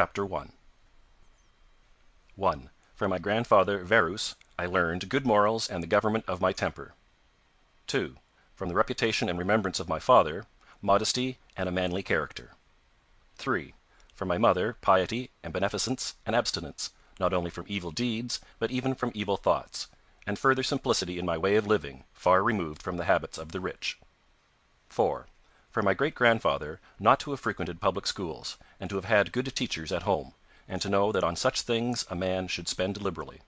CHAPTER I 1. From my grandfather Verus I learned good morals and the government of my temper. 2. From the reputation and remembrance of my father, modesty and a manly character. 3. From my mother piety and beneficence and abstinence, not only from evil deeds, but even from evil thoughts, and further simplicity in my way of living, far removed from the habits of the rich. 4. From my great grandfather not to have frequented public schools, and to have had good teachers at home, and to know that on such things a man should spend liberally.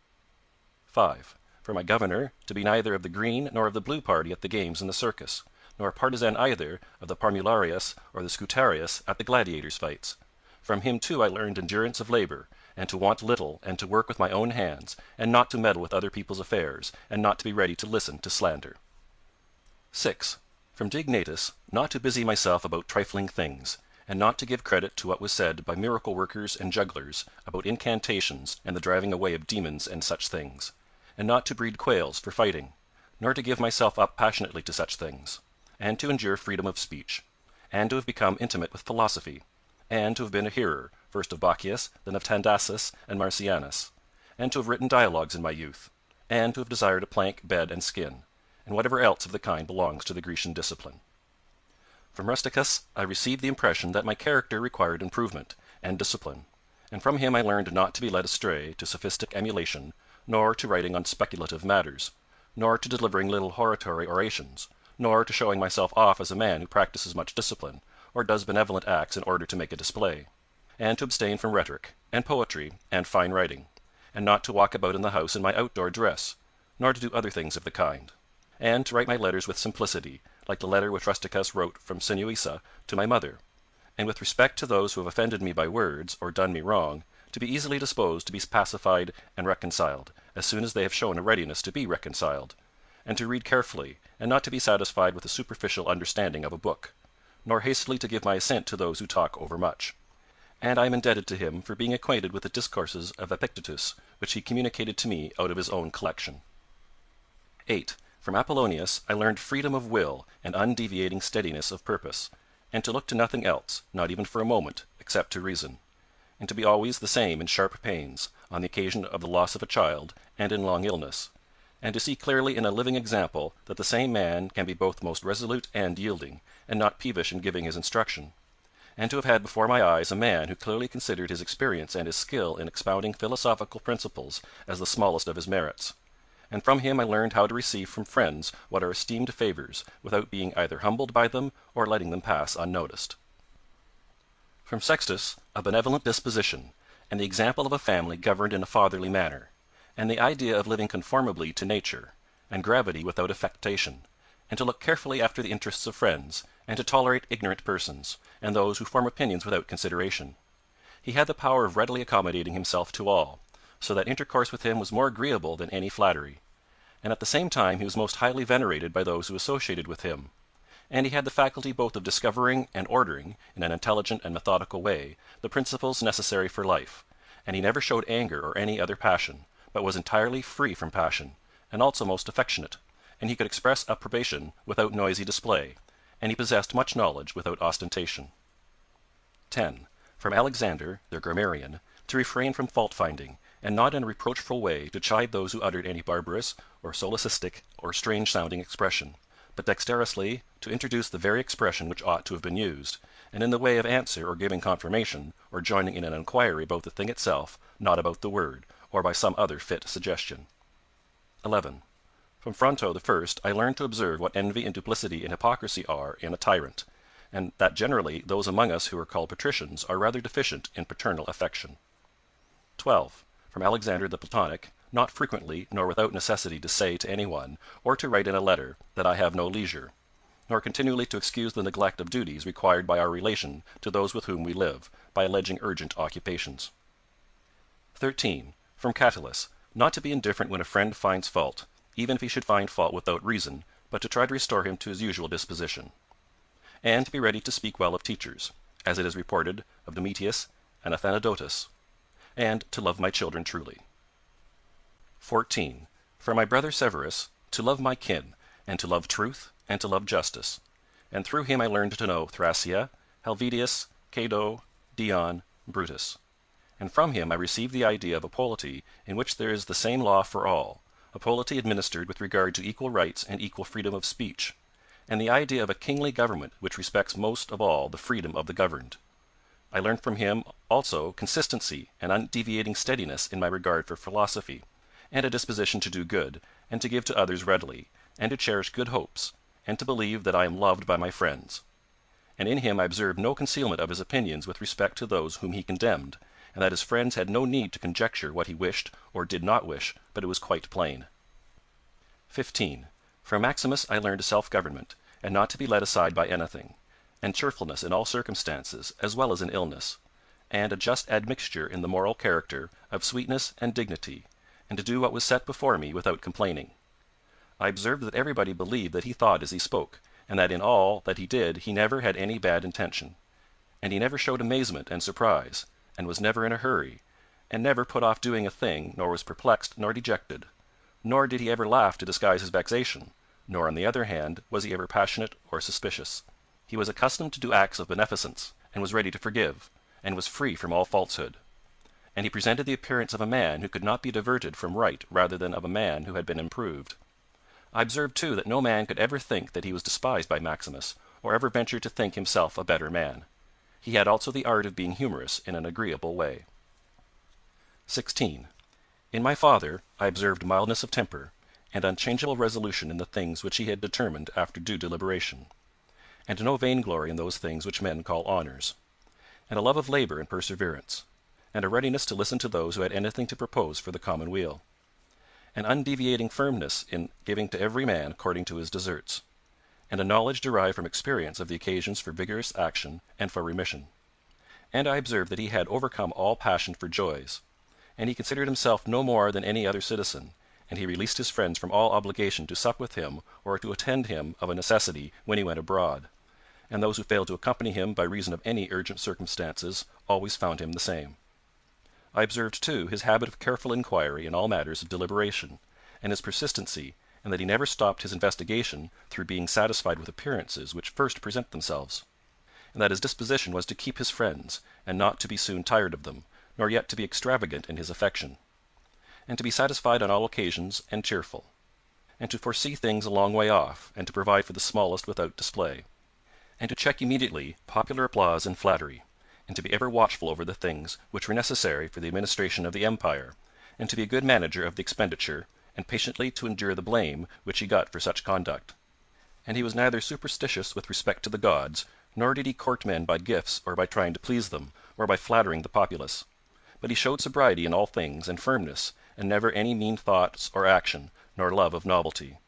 5. For my governor to be neither of the green nor of the blue party at the games and the circus, nor a partisan either of the Parmularius or the Scutarius at the gladiators' fights. From him too I learned endurance of labour, and to want little and to work with my own hands, and not to meddle with other people's affairs, and not to be ready to listen to slander. 6. From Diognetus not to busy myself about trifling things, and not to give credit to what was said by miracle workers and jugglers about incantations and the driving away of demons and such things, and not to breed quails for fighting, nor to give myself up passionately to such things, and to endure freedom of speech, and to have become intimate with philosophy, and to have been a hearer, first of Bacchius, then of Tandasus and Marcianus, and to have written dialogues in my youth, and to have desired a plank, bed, and skin, and whatever else of the kind belongs to the Grecian discipline. From Rusticus I received the impression that my character required improvement and discipline, and from him I learned not to be led astray to sophistic emulation, nor to writing on speculative matters, nor to delivering little hortatory orations, nor to showing myself off as a man who practises much discipline, or does benevolent acts in order to make a display, and to abstain from rhetoric, and poetry, and fine writing, and not to walk about in the house in my outdoor dress, nor to do other things of the kind, and to write my letters with simplicity like the letter which Rusticus wrote from Sinuessa to my mother, and with respect to those who have offended me by words, or done me wrong, to be easily disposed to be pacified and reconciled, as soon as they have shown a readiness to be reconciled, and to read carefully, and not to be satisfied with a superficial understanding of a book, nor hastily to give my assent to those who talk overmuch. And I am indebted to him for being acquainted with the discourses of Epictetus, which he communicated to me out of his own collection. 8. From Apollonius I learned freedom of will and undeviating steadiness of purpose, and to look to nothing else, not even for a moment, except to reason; and to be always the same in sharp pains, on the occasion of the loss of a child, and in long illness; and to see clearly in a living example that the same man can be both most resolute and yielding, and not peevish in giving his instruction; and to have had before my eyes a man who clearly considered his experience and his skill in expounding philosophical principles as the smallest of his merits and from him I learned how to receive from friends what are esteemed favors, without being either humbled by them or letting them pass unnoticed. From Sextus a benevolent disposition, and the example of a family governed in a fatherly manner, and the idea of living conformably to nature, and gravity without affectation, and to look carefully after the interests of friends, and to tolerate ignorant persons, and those who form opinions without consideration. He had the power of readily accommodating himself to all so that intercourse with him was more agreeable than any flattery; and at the same time he was most highly venerated by those who associated with him; and he had the faculty both of discovering and ordering, in an intelligent and methodical way, the principles necessary for life, and he never showed anger or any other passion, but was entirely free from passion, and also most affectionate, and he could express approbation without noisy display, and he possessed much knowledge without ostentation. 10. From Alexander, the grammarian, to refrain from fault finding and not in a reproachful way to chide those who uttered any barbarous, or solecistic, or strange sounding expression, but dexterously to introduce the very expression which ought to have been used, and in the way of answer or giving confirmation, or joining in an enquiry about the thing itself, not about the word, or by some other fit suggestion. 11. From Fronto the first I learned to observe what envy and duplicity and hypocrisy are in a tyrant, and that generally those among us who are called patricians are rather deficient in paternal affection. 12 from Alexander the Platonic, not frequently nor without necessity to say to any one, or to write in a letter, that I have no leisure; nor continually to excuse the neglect of duties required by our relation to those with whom we live, by alleging urgent occupations. 13. From Catulus, not to be indifferent when a friend finds fault, even if he should find fault without reason, but to try to restore him to his usual disposition; and to be ready to speak well of teachers, as it is reported of Domitius and Athenodotus and to love my children truly. 14. For my brother Severus, to love my kin, and to love truth, and to love justice; and through him I learned to know Thrasea, Helvidius, Cato, Dion, Brutus. and from him I received the idea of a polity in which there is the same law for all, a polity administered with regard to equal rights and equal freedom of speech, and the idea of a kingly government which respects most of all the freedom of the governed. I learned from him also consistency and undeviating steadiness in my regard for philosophy, and a disposition to do good, and to give to others readily, and to cherish good hopes, and to believe that I am loved by my friends. And in him I observed no concealment of his opinions with respect to those whom he condemned, and that his friends had no need to conjecture what he wished or did not wish, but it was quite plain. 15. From Maximus I learned self government, and not to be led aside by anything, and cheerfulness in all circumstances as well as in illness, and a just admixture in the moral character of sweetness and dignity, and to do what was set before me without complaining. I observed that everybody believed that he thought as he spoke, and that in all that he did he never had any bad intention. And he never showed amazement and surprise, and was never in a hurry, and never put off doing a thing, nor was perplexed nor dejected. Nor did he ever laugh to disguise his vexation, nor on the other hand was he ever passionate or suspicious. He was accustomed to do acts of beneficence, and was ready to forgive, and was free from all falsehood. And he presented the appearance of a man who could not be diverted from right rather than of a man who had been improved. I observed too that no man could ever think that he was despised by Maximus, or ever venture to think himself a better man. He had also the art of being humorous in an agreeable way. 16. In my father I observed mildness of temper, and unchangeable resolution in the things which he had determined after due deliberation, and no vainglory in those things which men call honours, and a love of labour and perseverance, and a readiness to listen to those who had anything to propose for the common weal an undeviating firmness in giving to every man according to his deserts, and a knowledge derived from experience of the occasions for vigorous action and for remission. And I observed that he had overcome all passion for joys, and he considered himself no more than any other citizen, and he released his friends from all obligation to sup with him or to attend him of a necessity when he went abroad, and those who failed to accompany him by reason of any urgent circumstances always found him the same. I observed, too, his habit of careful inquiry in all matters of deliberation, and his persistency, and that he never stopped his investigation through being satisfied with appearances which first present themselves; and that his disposition was to keep his friends, and not to be soon tired of them, nor yet to be extravagant in his affection; and to be satisfied on all occasions and cheerful; and to foresee things a long way off, and to provide for the smallest without display; and to check immediately popular applause and flattery and to be ever watchful over the things which were necessary for the administration of the empire, and to be a good manager of the expenditure, and patiently to endure the blame which he got for such conduct. And he was neither superstitious with respect to the gods, nor did he court men by gifts or by trying to please them, or by flattering the populace; but he showed sobriety in all things, and firmness, and never any mean thoughts or action, nor love of novelty.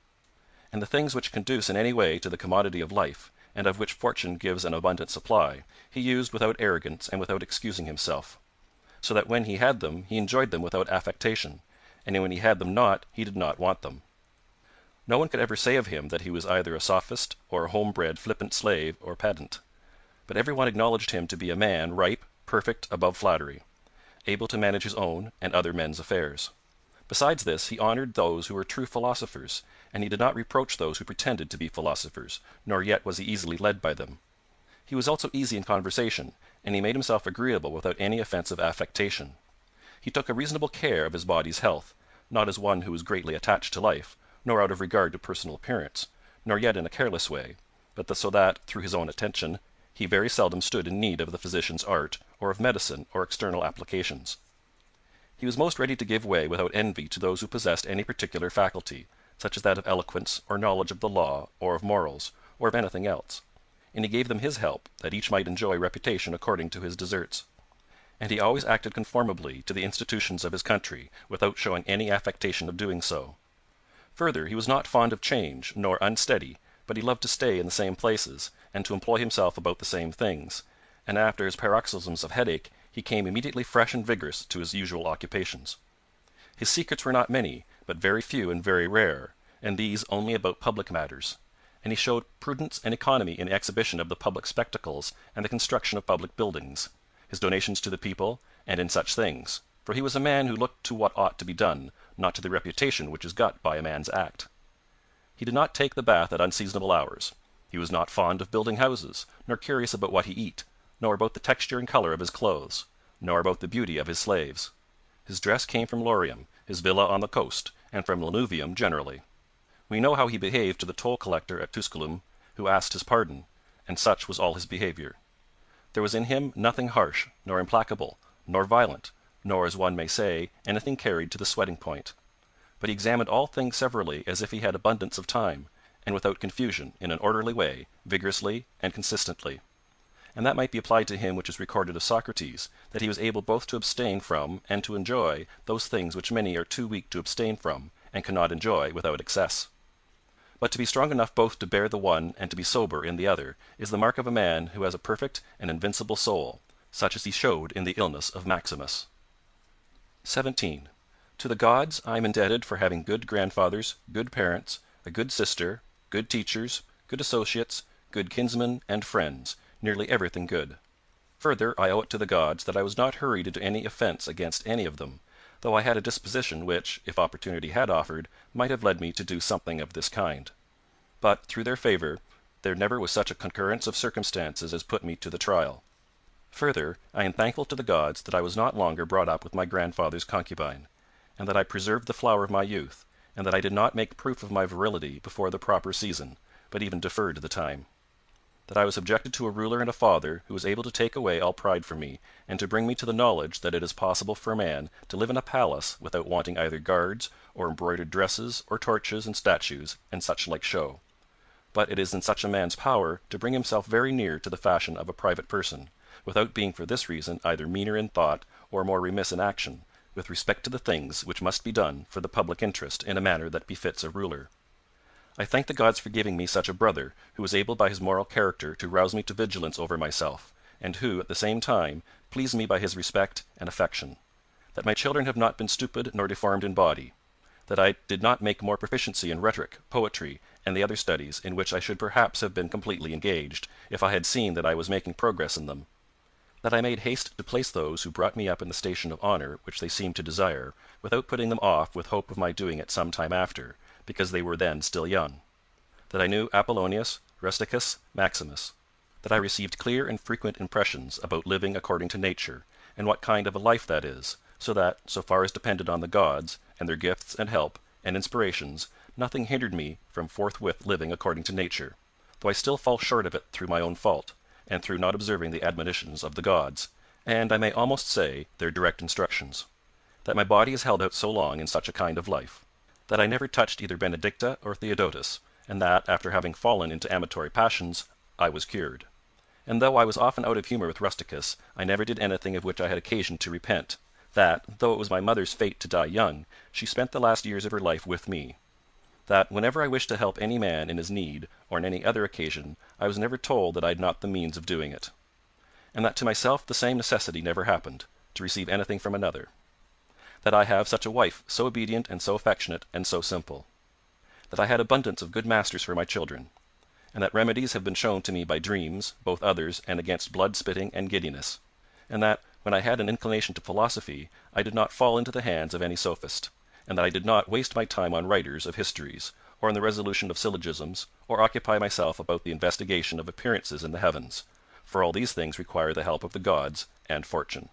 And the things which conduce in any way to the commodity of life and of which fortune gives an abundant supply, he used without arrogance and without excusing himself; so that when he had them he enjoyed them without affectation, and when he had them not he did not want them. No one could ever say of him that he was either a sophist or a home bred flippant slave or pedant; but every one acknowledged him to be a man ripe, perfect, above flattery; able to manage his own and other men's affairs. Besides this, he honoured those who were true philosophers, and he did not reproach those who pretended to be philosophers, nor yet was he easily led by them. He was also easy in conversation, and he made himself agreeable without any offensive affectation. He took a reasonable care of his body's health, not as one who was greatly attached to life, nor out of regard to personal appearance, nor yet in a careless way, but so that, through his own attention, he very seldom stood in need of the physician's art, or of medicine or external applications. He was most ready to give way without envy to those who possessed any particular faculty, such as that of eloquence, or knowledge of the law, or of morals, or of anything else; and he gave them his help, that each might enjoy reputation according to his deserts. And he always acted conformably to the institutions of his country, without showing any affectation of doing so. Further, he was not fond of change, nor unsteady, but he loved to stay in the same places, and to employ himself about the same things, and after his paroxysms of headache he came immediately fresh and vigorous to his usual occupations. His secrets were not many, but very few and very rare, and these only about public matters; and he showed prudence and economy in the exhibition of the public spectacles and the construction of public buildings, his donations to the people, and in such things, for he was a man who looked to what ought to be done, not to the reputation which is got by a man's act. He did not take the bath at unseasonable hours; he was not fond of building houses, nor curious about what he eat nor about the texture and colour of his clothes, nor about the beauty of his slaves. His dress came from Lorium, his villa on the coast, and from Lanuvium generally. We know how he behaved to the toll collector at Tusculum, who asked his pardon, and such was all his behaviour. There was in him nothing harsh, nor implacable, nor violent, nor, as one may say, anything carried to the sweating point. But he examined all things severally as if he had abundance of time, and without confusion, in an orderly way, vigorously and consistently. And that might be applied to him which is recorded of Socrates, that he was able both to abstain from and to enjoy those things which many are too weak to abstain from, and cannot enjoy without excess. But to be strong enough both to bear the one and to be sober in the other is the mark of a man who has a perfect and invincible soul, such as he showed in the illness of Maximus. 17. To the gods I am indebted for having good grandfathers, good parents, a good sister, good teachers, good associates, good kinsmen and friends nearly everything good. Further, I owe it to the gods that I was not hurried into any offence against any of them, though I had a disposition which, if opportunity had offered, might have led me to do something of this kind. But, through their favour, there never was such a concurrence of circumstances as put me to the trial. Further, I am thankful to the gods that I was not longer brought up with my grandfather's concubine, and that I preserved the flower of my youth, and that I did not make proof of my virility before the proper season, but even deferred the time that I was subjected to a ruler and a father who was able to take away all pride from me, and to bring me to the knowledge that it is possible for a man to live in a palace without wanting either guards, or embroidered dresses, or torches and statues, and such like show. But it is in such a man's power to bring himself very near to the fashion of a private person, without being for this reason either meaner in thought or more remiss in action, with respect to the things which must be done for the public interest in a manner that befits a ruler. I thank the gods for giving me such a brother, who was able by his moral character to rouse me to vigilance over myself, and who, at the same time, pleased me by his respect and affection. That my children have not been stupid nor deformed in body. That I did not make more proficiency in rhetoric, poetry, and the other studies, in which I should perhaps have been completely engaged, if I had seen that I was making progress in them. That I made haste to place those who brought me up in the station of honour which they seemed to desire, without putting them off with hope of my doing it some time after because they were then still young; that I knew Apollonius, Rusticus, Maximus; that I received clear and frequent impressions about living according to nature, and what kind of a life that is, so that, so far as depended on the gods, and their gifts and help, and inspirations, nothing hindered me from forthwith living according to nature, though I still fall short of it through my own fault, and through not observing the admonitions of the gods, and, I may almost say, their direct instructions; that my body is held out so long in such a kind of life that I never touched either Benedicta or Theodotus, and that, after having fallen into amatory passions, I was cured. And though I was often out of humour with Rusticus, I never did anything of which I had occasion to repent; that, though it was my mother's fate to die young, she spent the last years of her life with me; that, whenever I wished to help any man in his need, or on any other occasion, I was never told that I had not the means of doing it; and that to myself the same necessity never happened, to receive anything from another that I have such a wife, so obedient and so affectionate and so simple; that I had abundance of good masters for my children; and that remedies have been shown to me by dreams, both others and against blood spitting and giddiness; and that, when I had an inclination to philosophy, I did not fall into the hands of any sophist; and that I did not waste my time on writers of histories, or on the resolution of syllogisms, or occupy myself about the investigation of appearances in the heavens; for all these things require the help of the gods and fortune.